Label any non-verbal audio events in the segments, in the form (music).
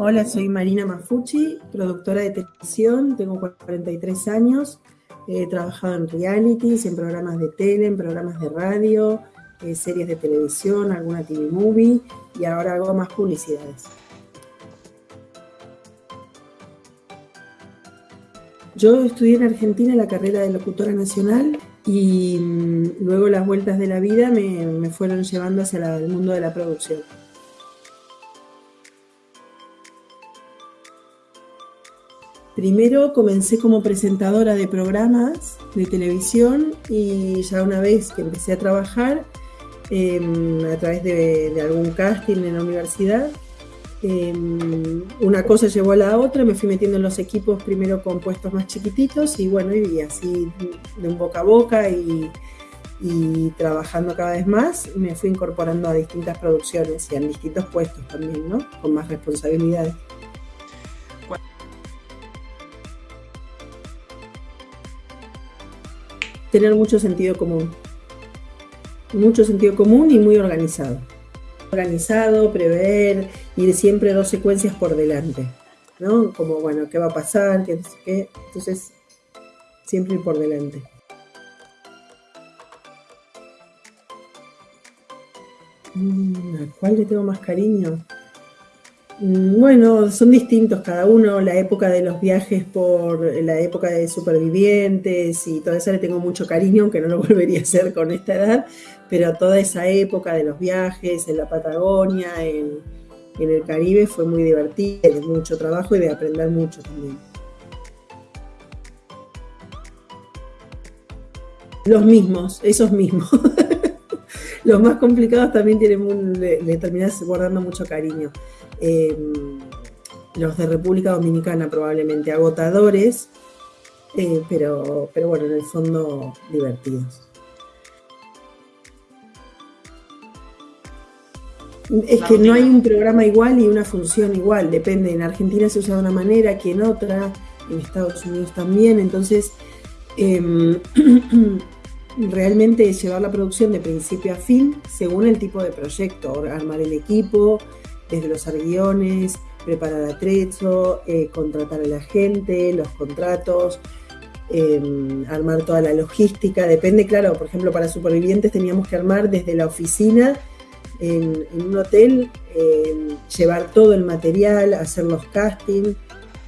Hola, soy Marina Mafucci, productora de televisión, tengo 43 años, he trabajado en realities, en programas de tele, en programas de radio, eh, series de televisión, alguna TV movie y ahora hago más publicidades. Yo estudié en Argentina la carrera de locutora nacional y mm, luego las vueltas de la vida me, fueron llevando hacia el mundo de la producción. Primero comencé como presentadora de programas de televisión y ya una vez que empecé a trabajar em, a través de, algún casting en la universidad, em, una cosa llevó a la otra, me fui metiendo en los equipos primero con puestos más chiquititos y bueno, y así de un boca a boca y, y trabajando cada vez más, me fui incorporando a distintas producciones y a distintos puestos también, ¿no? Con más responsabilidades. Tener mucho sentido común. Mucho sentido común y muy organizado. Organizado, prever, ir siempre dos secuencias por delante. ¿No? Como, bueno, ¿qué va a pasar? ¿Qué, qué? Entonces, siempre ir por delante. Mm, ¿A cuál le tengo más cariño? Mm, bueno, son distintos cada uno. La época de los viajes por la época de supervivientes y todo eso le tengo mucho cariño, aunque no lo (laughs) volvería a hacer con esta edad. Pero toda esa época de los viajes en la Patagonia, en, el Caribe, fue muy divertida, mucho trabajo y de aprender mucho también. Los mismos, esos mismos. (laughs) los más complicados también tienen le, le terminás guardando mucho cariño. Em, los de República Dominicana probablemente agotadores, eh, pero, pero bueno, en el fondo divertidos. Es que no hay un programa igual y una función igual, depende. En Argentina se usa de una manera, que en otra, en Estados Unidos también. Entonces, em, (clears throat) realmente llevar la producción de principio a fin según el tipo de proyecto, armar el equipo, desde los guiones, preparar atrecho, eh, contratar a la gente, los contratos, em, armar toda la logística. Depende, claro, por ejemplo, para supervivientes teníamos que armar desde la oficina en, un hotel, em, llevar todo el material, hacer los castings.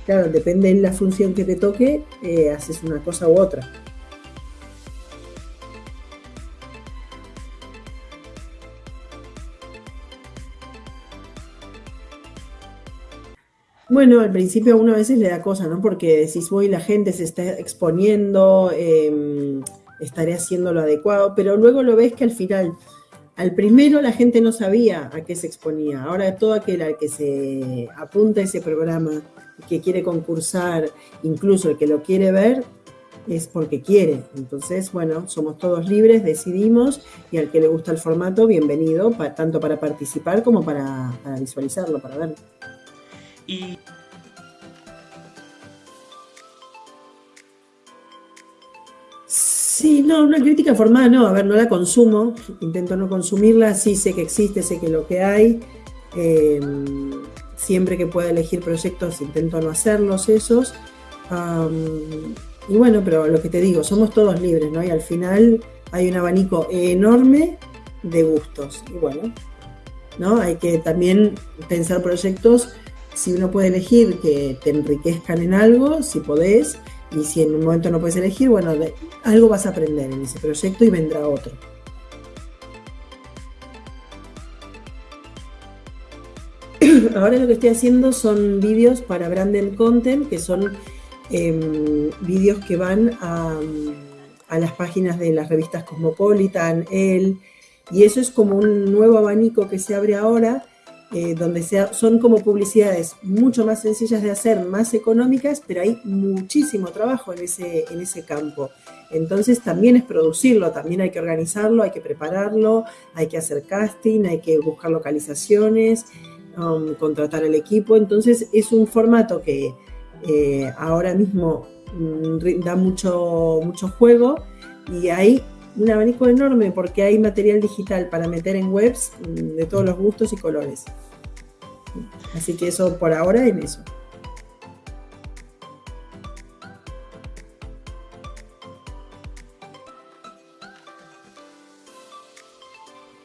Claro, depende de la función que te toque, eh, haces una cosa u otra. Bueno, al principio uno a veces le da cosa, ¿no? Porque decís, voy, la gente se está exponiendo, em, estaré haciendo lo adecuado, pero luego lo ves que al final, al primero la gente no sabía a qué se exponía. Ahora todo aquel al que se apunta a ese programa, que quiere concursar, incluso el que lo quiere ver, es porque quiere. Entonces, bueno, somos todos libres, decidimos, y al que le gusta el formato, bienvenido, tanto para participar como para, para visualizarlo, para verlo. No, una crítica formada no, a ver, no la consumo, intento no consumirla, sí sé que existe, sé que lo que hay, em, siempre que pueda elegir proyectos intento no hacerlos esos, y bueno, pero lo que te digo, somos todos libres, ¿no? Y al final hay un abanico enorme de gustos, bueno, ¿no? Hay que también pensar proyectos si uno puede elegir que te enriquezcan en algo, si podés, y si en un momento no puedes elegir, bueno, algo vas a aprender en ese proyecto y vendrá otro. (clears throat) Ahora lo que estoy haciendo son vídeos para Branded Content, que son em, vídeos que van a, a, las páginas de las revistas Cosmopolitan, El, y eso es como un nuevo abanico que se abre ahora eh, donde sea, son como publicidades mucho más sencillas de hacer, más económicas, pero hay muchísimo trabajo en ese, en ese campo. Entonces también es producirlo, también hay que organizarlo, hay que prepararlo, hay que hacer casting, hay que buscar localizaciones, um, contratar el equipo. Entonces es un formato que eh, ahora mismo mm, da mucho, mucho juego y hay un abanico enorme porque hay material digital para meter en webs mm, de todos los gustos y colores. Así que eso por ahora en eso.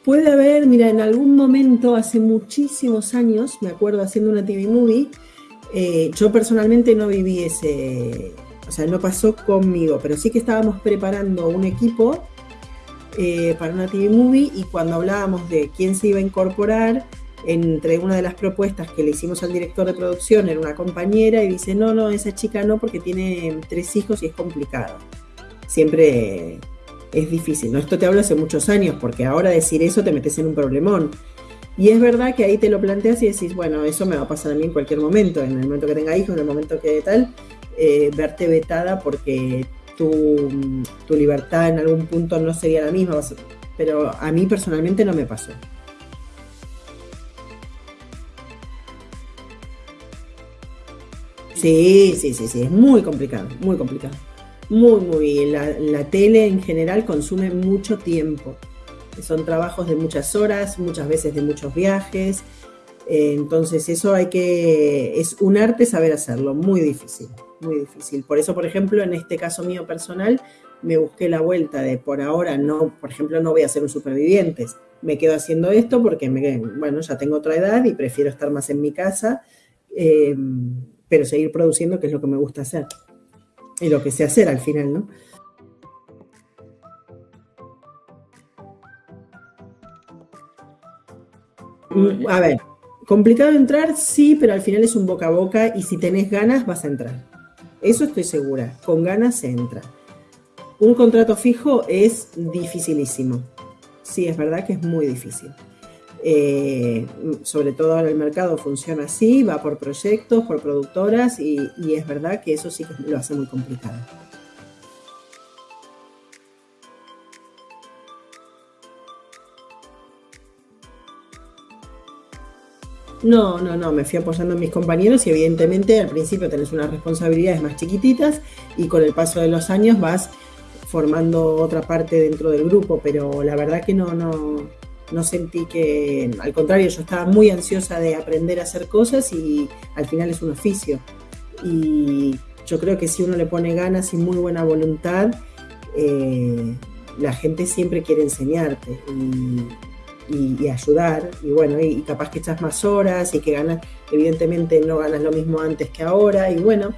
Puede haber, mira, en algún momento, hace muchísimos años, me acuerdo haciendo una TV movie, eh, yo personalmente no viví ese, o sea, no pasó conmigo, pero sí que estábamos preparando un equipo eh, para una TV movie y cuando hablábamos de quién se iba a incorporar, entre una de las propuestas que le hicimos al director de producción era una compañera y dice, no, no, esa chica no porque tiene tres hijos y es complicado. Siempre es difícil. ¿no? Esto te hablo hace muchos años, porque ahora decir eso te metes en un problemón. Y es verdad que ahí te lo planteas y decís, bueno, eso me va a pasar a mí en cualquier momento, en el momento que tenga hijos, en el momento que tal, eh, verte vetada porque tu, tu, libertad en algún punto no sería la misma, pero a mí personalmente no me pasó. Sí, sí, sí, sí, es muy complicado, muy complicado muy, muy La, la tele en general consume mucho tiempo. Son trabajos de muchas horas, muchas veces de muchos viajes. Eh, entonces eso hay que, es un arte saber hacerlo, muy difícil, muy difícil. Por eso, por ejemplo, en este caso mío personal, me busqué la vuelta de por ahora no, por ejemplo, no voy a ser un supervivientes. Me quedo haciendo esto porque, me, bueno, ya tengo otra edad y prefiero estar más en mi casa, eh, pero seguir produciendo, que es lo que me gusta hacer y lo que sé hacer al final, ¿no? Mm, a ver, complicado entrar, sí, pero al final es un boca a boca y si tenés ganas vas a entrar. Eso estoy segura, con ganas se entra. Un contrato fijo es dificilísimo. Sí, es verdad que es muy difícil. Eh, sobre todo ahora el mercado funciona así, va por proyectos, por productoras y, es verdad que eso sí que lo hace muy complicado. No, no, no, me fui apoyando en mis compañeros y evidentemente al principio tenés unas responsabilidades más chiquititas y con el paso de los años vas formando otra parte dentro del grupo, pero la verdad que no, no, no sentí que, al contrario, yo estaba muy ansiosa de aprender a hacer cosas y al final es un oficio. Y yo creo que si uno le pone ganas y muy buena voluntad, eh, la gente siempre quiere enseñarte ayudar. Y bueno, y, capaz que echas más horas y que ganas, evidentemente no ganas lo mismo antes que ahora, y bueno,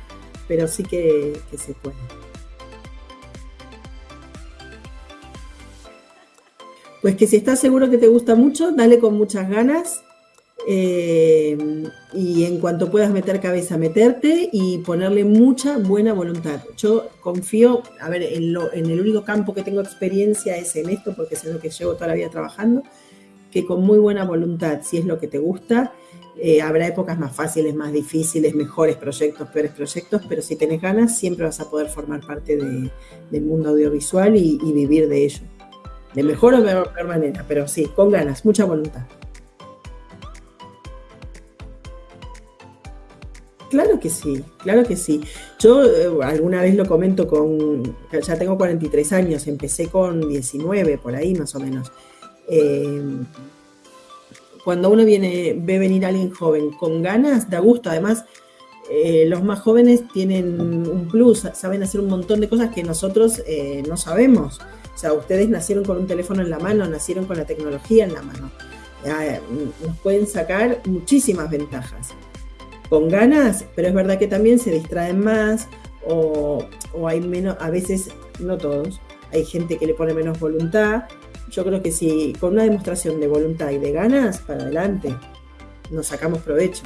pero sí que se puede. Pues que si estás seguro que te gusta mucho, dale con muchas ganas. Eh, y en cuanto puedas meter cabeza, meterte y ponerle mucha buena voluntad. Yo confío, a ver, en, el único campo que tengo experiencia es en esto, porque es en lo que llevo toda la vida trabajando, que con muy buena voluntad, si es lo que te gusta, eh, habrá épocas más fáciles, más difíciles, mejores proyectos, peores proyectos, pero si tenés ganas, siempre vas a poder formar parte del mundo audiovisual y vivir de ello de mejor o peor manera, pero sí, con ganas, mucha voluntad. Claro que sí, claro que sí. Yo eh, alguna vez lo comento con, ya tengo 43 años, empecé con 19, por ahí más o menos. Eh, cuando uno viene, ve venir a alguien joven con ganas, da gusto. Además, eh, los más jóvenes tienen un plus, saben hacer un montón de cosas que nosotros no sabemos. O sea, ustedes nacieron con un teléfono en la mano, nacieron con la tecnología en la mano. nos pueden sacar muchísimas ventajas. Con ganas, pero es verdad que también se distraen más o, hay menos, a veces, no todos, hay gente que le pone menos voluntad. Yo creo que si con una demostración de voluntad y de ganas, para adelante, nos sacamos provecho.